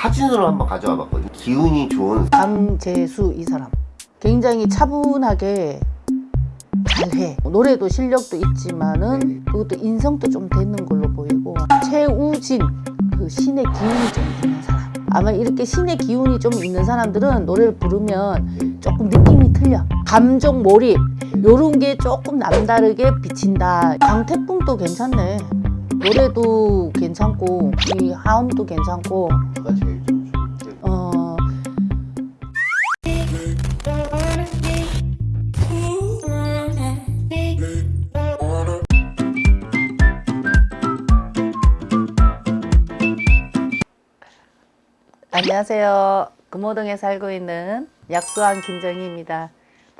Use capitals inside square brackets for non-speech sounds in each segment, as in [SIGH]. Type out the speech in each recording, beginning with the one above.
사진으로 한번 가져와 봤거든요. 기운이 좋은 강재수 이 사람. 굉장히 차분하게 잘해. 노래도 실력도 있지만은 그것도 인성도 좀 되는 걸로 보이고 최우진 그 신의 기운이 좀 있는 사람. 아마 이렇게 신의 기운이 좀 있는 사람들은 노래를 부르면 조금 느낌이 틀려. 감정 몰입. 요런 게 조금 남다르게 비친다. 강태풍도 괜찮네 노래도 괜찮고 이 하음도 괜찮고 누가 제일 좀 어 안녕하세요. 금호동에 살고 있는 약수왕 김정희입니다.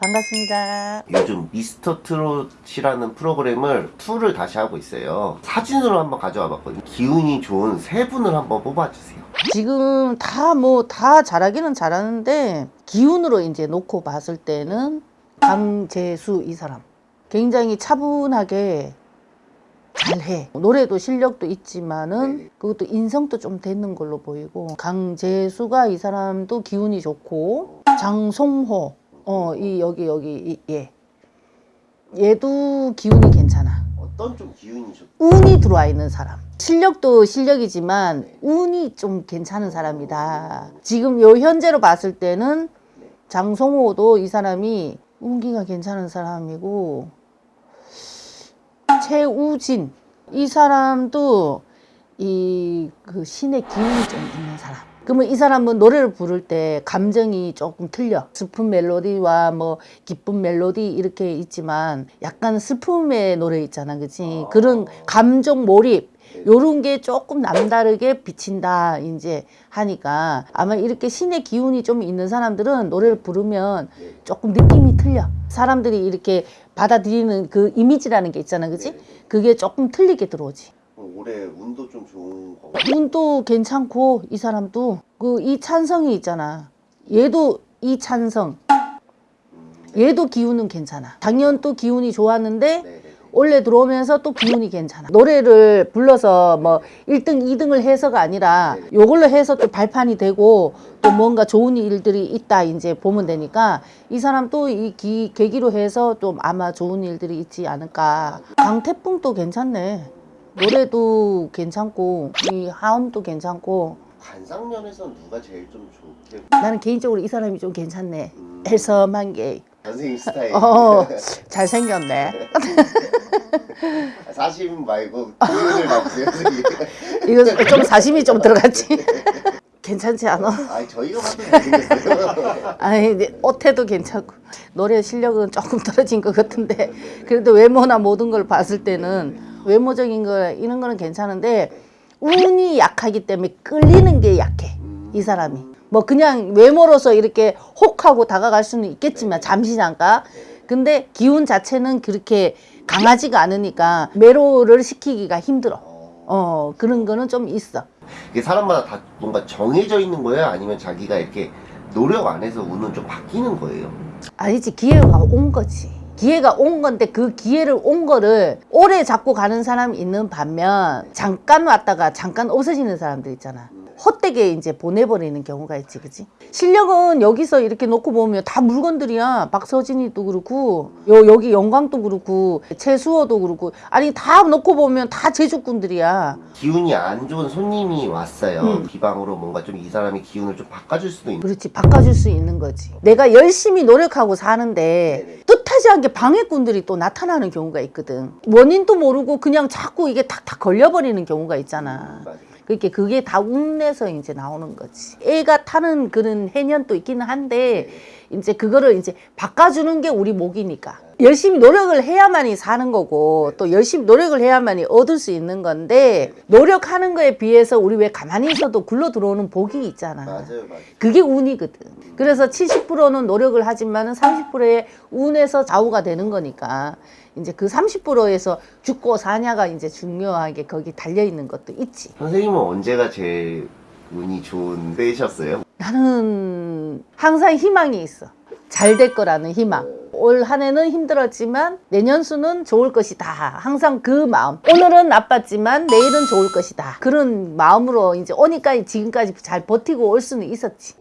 반갑습니다. 요즘 미스터 트롯이라는 프로그램을 투를 다시 하고 있어요. 사진으로 한번 가져와 봤거든요. 기운이 좋은 세 분을 한번 뽑아주세요. 지금 다뭐 다 잘하기는 잘하는데 기운으로 이제 놓고 봤을 때는 강재수 이 사람 굉장히 차분하게 잘해 노래도 실력도 있지만은 네. 그것도 인성도 좀 되는 걸로 보이고 강재수가 이 사람도 기운이 좋고 장송호 어 이 여기 여기 이, 얘 얘도 기운이 괜찮아 어떤 좀 기운이 좋 운이 들어와 있는 사람. 실력도 실력이지만 운이 좀 괜찮은 사람이다. 지금 요 현재로 봤을 때는 장성호도 이 사람이 운기가 괜찮은 사람이고 최우진 이 사람도 이 그 신의 기운이 좀 있는 사람. 그러면 이 사람은 노래를 부를 때 감정이 조금 틀려. 슬픈 멜로디와 뭐 기쁜 멜로디 이렇게 있지만 약간 슬픔의 노래 있잖아. 그치? 그런 감정 몰입. 요런 게 조금 남다르게 비친다 이제 하니까 아마 이렇게 신의 기운이 좀 있는 사람들은 노래를 부르면 조금 느낌이 틀려 사람들이 이렇게 받아들이는 그 이미지라는 게 있잖아 그치 그게 조금 틀리게 들어오지 올해 운도 좀 좋은 거. 운도 괜찮고 이 사람도. 그 이찬성이 있잖아. 얘도 이찬성. 얘도 기운은 괜찮아. 작년 또 기운이 좋았는데 네네. 올해 들어오면서 또 기운이 괜찮아. 노래를 불러서 뭐 1등 2등을 해서가 아니라 요걸로 해서 또 발판이 되고 또 뭔가 좋은 일들이 있다 이제 보면 되니까 이 사람 또 이 계기로 해서 좀 아마 좋은 일들이 있지 않을까. 강태풍도 괜찮네 노래도 괜찮고 이 하음도 괜찮고. 관상면에서 누가 제일 좀 좋게 나는 개인적으로 이 사람이 좀 괜찮네. 해섬한 게. 선생님 스타일. 어, 잘생겼네. [LAUGHS] 40 말고 나보세요 선생님. 이거 좀 사심이 좀 들어갔지. 괜찮지 않아? 아니 저희가 봐도 잘생겼어요. [LAUGHS] 아니 옷태도 괜찮고. 노래 실력은 조금 떨어진 것 같은데. 그래도 외모나 모든 걸 봤을 때는 외모적인 거 이런 거는 괜찮은데 운이 약하기 때문에 끌리는 게 약해 이 사람이. 뭐 그냥 외모로서 이렇게 혹하고 다가갈 수는 있겠지만 잠시 잠깐 근데 기운 자체는 그렇게 강하지가 않으니까 매로를 시키기가 힘들어. 어 그런 거는 좀 있어. 이게 사람마다 다 뭔가 정해져 있는 거예요? 아니면 자기가 이렇게 노력 안 해서 운은 좀 바뀌는 거예요? 아니지 기회가 온 거지 기회가 온 건데 그 기회를 온 거를 오래 잡고 가는 사람이 있는 반면 잠깐 왔다가 잠깐 없어지는 사람들 있잖아. 헛되게 이제 보내버리는 경우가 있지 그지 실력은 여기서 이렇게 놓고 보면 다 물건들이야. 박서진이도 그렇고 요 여기 영광도 그렇고 최수호도 그렇고. 아니 다 놓고 보면 다 제주꾼들이야. 기운이 안 좋은 손님이 왔어요. 음. 비방으로 뭔가 좀 이 사람이 기운을 좀 바꿔줄 수도 있는 그렇지 바꿔줄 수 있는 거지. 내가 열심히 노력하고 사는데 네네. 않게 방해꾼들이 또 나타나는 경우가 있거든. 원인도 모르고 그냥 자꾸 이게 탁탁 걸려버리는 경우가 있잖아. 맞아요. 그렇게 그게 다 운내서 이제 나오는 거지. 애가 타는 그런 해년도 있기는 한데 이제 그거를 이제 바꿔주는 게 우리 목이니까 열심히 노력을 해야만이 사는 거고 또 열심히 노력을 해야만이 얻을 수 있는 건데 노력하는 거에 비해서 우리 왜 가만히 있어도 굴러 들어오는 복이 있잖아 맞아요 맞아요 그게 운이거든. 그래서 70%는 노력을 하지만 은 30%의 운에서 좌우가 되는 거니까 이제 그 30%에서 죽고 사냐가 이제 중요하게 거기 달려 있는 것도 있지. 선생님은 언제가 제일 운이 좋은 때셨어요? 나는 항상 희망이 있어. 잘 될 거라는 희망. 올 한 해는 힘들었지만 내년 수는 좋을 것이다. 항상 그 마음. 오늘은 나빴지만 내일은 좋을 것이다. 그런 마음으로 이제 오니까 지금까지 잘 버티고 올 수는 있었지.